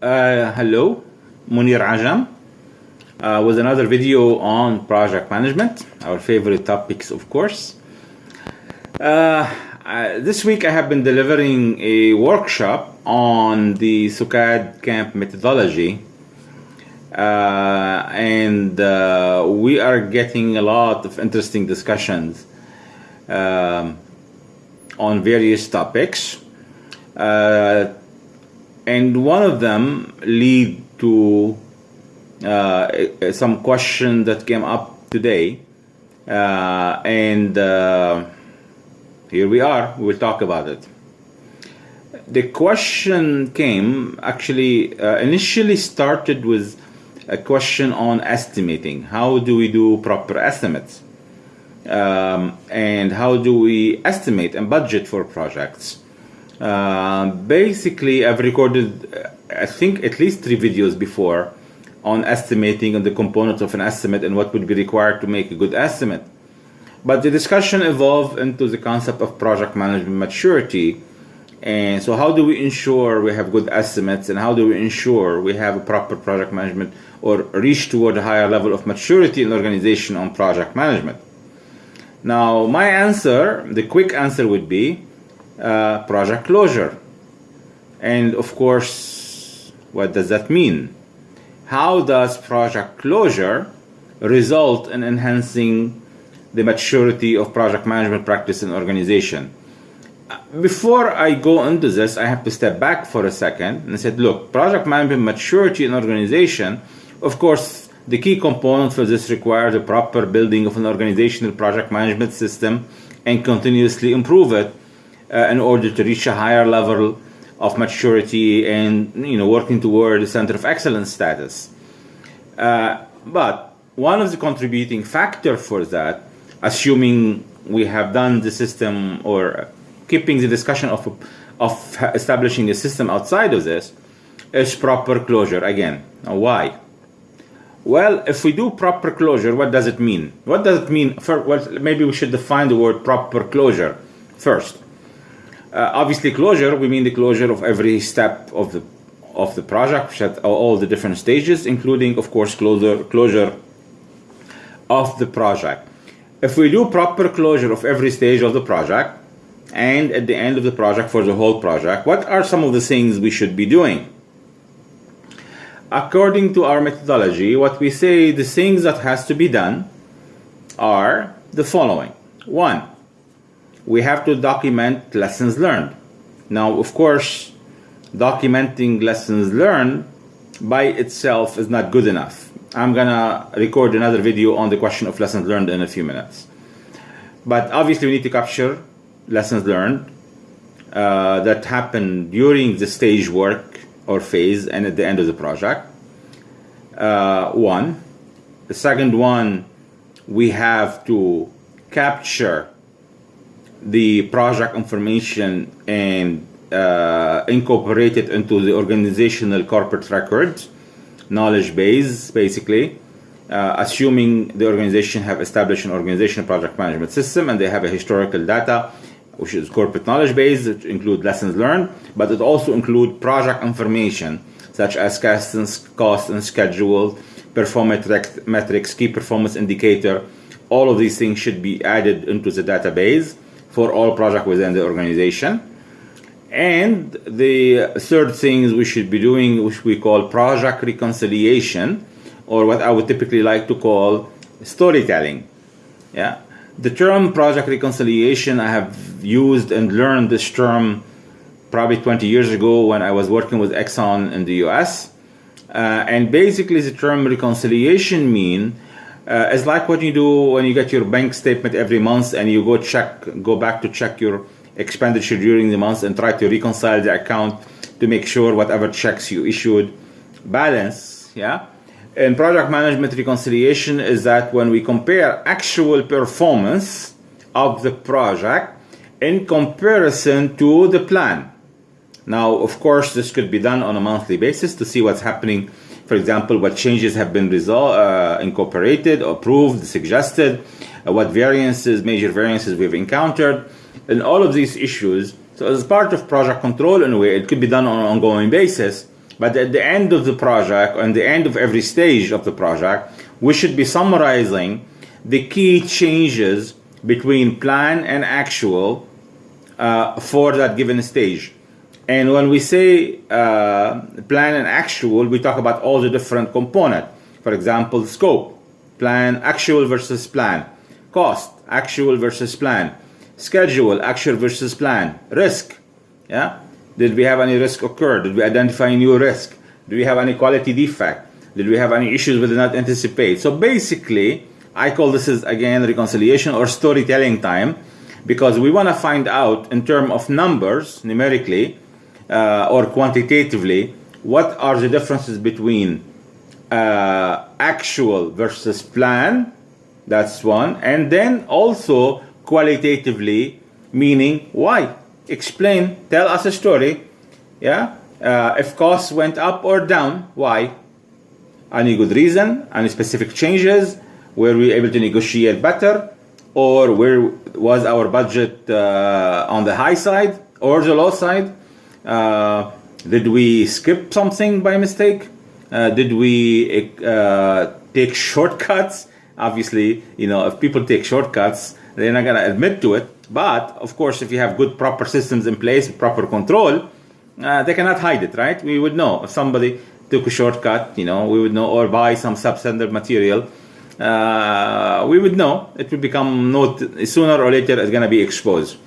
Uh, hello, Mounir Ajam uh, with another video on project management, our favorite topics, of course. Uh, this week I have been delivering a workshop on the SUKAD camp methodology. Uh, and uh, we are getting a lot of interesting discussions um, on various topics. Uh, and one of them lead to uh, some question that came up today. Uh, and uh, here we are, we'll talk about it. The question came actually uh, initially started with a question on estimating. How do we do proper estimates? Um, and how do we estimate and budget for projects? Uh, basically, I've recorded, I think, at least three videos before on estimating and the components of an estimate and what would be required to make a good estimate. But the discussion evolved into the concept of project management maturity. And so, how do we ensure we have good estimates and how do we ensure we have a proper project management or reach toward a higher level of maturity in the organization on project management? Now, my answer, the quick answer would be uh, project closure. And of course, what does that mean? How does project closure result in enhancing the maturity of project management practice and organization? Before I go into this, I have to step back for a second and said, look, project management maturity and organization, of course, the key component for this requires a proper building of an organizational project management system and continuously improve it uh, in order to reach a higher level of maturity and you know working toward the center of excellence status. Uh, but one of the contributing factor for that, assuming we have done the system or keeping the discussion of of establishing a system outside of this, is proper closure again. Now why? Well, if we do proper closure, what does it mean? What does it mean? For, well, maybe we should define the word proper closure first. Uh, obviously, closure, we mean the closure of every step of the of the project which at all the different stages, including, of course, closure, closure of the project. If we do proper closure of every stage of the project, and at the end of the project for the whole project, what are some of the things we should be doing? According to our methodology, what we say the things that has to be done are the following. One, we have to document lessons learned. Now, of course, documenting lessons learned by itself is not good enough. I'm gonna record another video on the question of lessons learned in a few minutes. But obviously, we need to capture lessons learned uh, that happen during the stage work or phase and at the end of the project. Uh, one. The second one, we have to capture the project information and uh, incorporate it into the organizational corporate records, knowledge base, basically, uh, assuming the organization have established an organizational project management system and they have a historical data, which is corporate knowledge base, which include lessons learned, but it also include project information such as cost and schedule, performance metrics, key performance indicator. All of these things should be added into the database for all projects within the organization. And the third thing we should be doing, which we call project reconciliation, or what I would typically like to call storytelling. Yeah, the term project reconciliation I have used and learned this term probably 20 years ago when I was working with Exxon in the U.S. Uh, and basically, the term reconciliation mean uh, it's like what you do when you get your bank statement every month and you go check, go back to check your expenditure during the month and try to reconcile the account to make sure whatever checks you issued balance. Yeah. And project management reconciliation is that when we compare actual performance of the project in comparison to the plan. Now, of course, this could be done on a monthly basis to see what's happening for example, what changes have been resol- uh, incorporated, approved, suggested, uh, what variances, major variances we've encountered, and all of these issues. So, as part of project control, in a way, it could be done on an ongoing basis. But at the end of the project, and the end of every stage of the project, we should be summarizing the key changes between plan and actual uh, for that given stage. And when we say uh, plan and actual, we talk about all the different components. For example, scope, plan, actual versus plan, cost, actual versus plan, schedule, actual versus plan, risk. Yeah, did we have any risk occur? Did we identify new risk? Do we have any quality defect? Did we have any issues we did not anticipate? So basically, I call this is again reconciliation or storytelling time because we want to find out in terms of numbers numerically uh, or quantitatively what are the differences between uh, actual versus plan? That's one. And then also qualitatively meaning why? Explain. Tell us a story. Yeah? Uh, if costs went up or down why? Any good reason? Any specific changes? Were we able to negotiate better? Or where was our budget uh, on the high side or the low side did we skip something by mistake? Uh, did we uh, take shortcuts? Obviously you know if people take shortcuts they're not going to admit to it. But of course if you have good proper systems in place proper control uh, they cannot hide it right? We would know. If somebody took a shortcut you know we would know or buy some substandard material uh, we would know. It will become not sooner or later it's going to be exposed.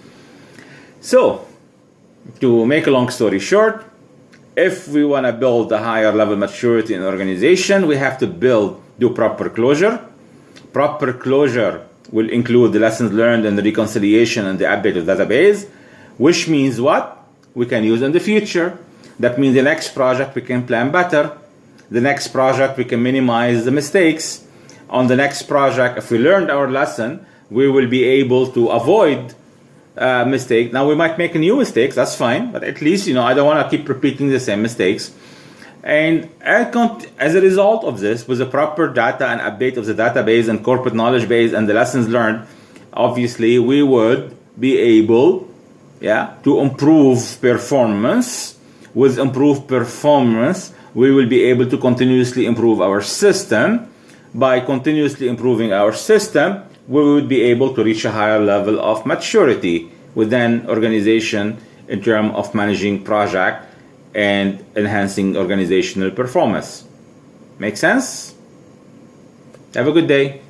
So to make a long story short if we want to build a higher level maturity in organization we have to build do proper closure. Proper closure will include the lessons learned and the reconciliation and the update of database which means what? We can use in the future. That means the next project we can plan better. The next project we can minimize the mistakes. On the next project, if we learned our lesson, we will be able to avoid uh, mistake. Now we might make a new mistakes, that's fine, but at least you know I don't want to keep repeating the same mistakes. And as a result of this, with the proper data and update of the database and corporate knowledge base and the lessons learned, obviously we would be able, yeah, to improve performance. With improved performance, we will be able to continuously improve our system by continuously improving our system, we would be able to reach a higher level of maturity within organization in terms of managing project and enhancing organizational performance. Make sense? Have a good day.